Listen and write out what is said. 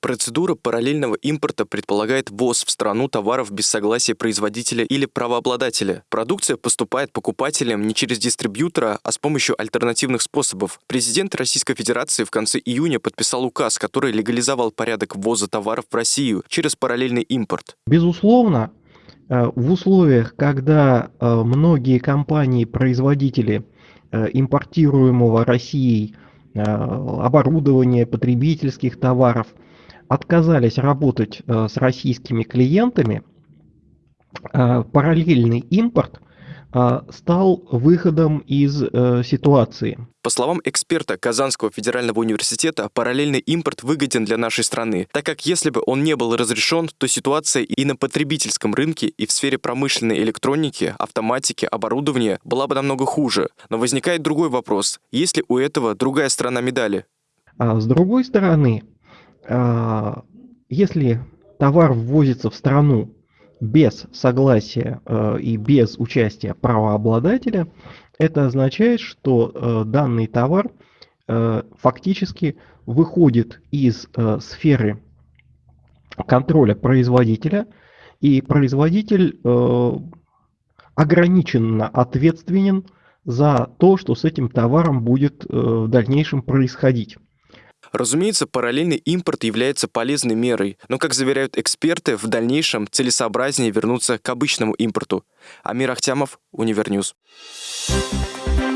Процедура параллельного импорта предполагает ввоз в страну товаров без согласия производителя или правообладателя. Продукция поступает покупателям не через дистрибьютора, а с помощью альтернативных способов. Президент Российской Федерации в конце июня подписал указ, который легализовал порядок ввоза товаров в Россию через параллельный импорт. Безусловно, э, в условиях, когда э, многие компании-производители э, импортируемого Россией оборудования, потребительских товаров – отказались работать э, с российскими клиентами, э, параллельный импорт э, стал выходом из ситуации. По словам эксперта Казанского федерального университета, параллельный импорт выгоден для нашей страны, так как если бы он не был разрешен, то ситуация и на потребительском рынке, и в сфере промышленной электроники, автоматики, оборудования была бы намного хуже. Но возникает другой вопрос. Есть ли у этого другая сторона медали? А с другой стороны, если товар ввозится в страну без согласия э, и без участия правообладателя, это означает, что э, данный товар э, фактически выходит из сферы контроля производителя, и производитель ограниченно ответственен за то, что с этим товаром будет в дальнейшем происходить. Разумеется, параллельный импорт является полезной мерой, но, как заверяют эксперты, в дальнейшем целесообразнее вернуться к обычному импорту. Амир Ахтямов, Univer News. Thank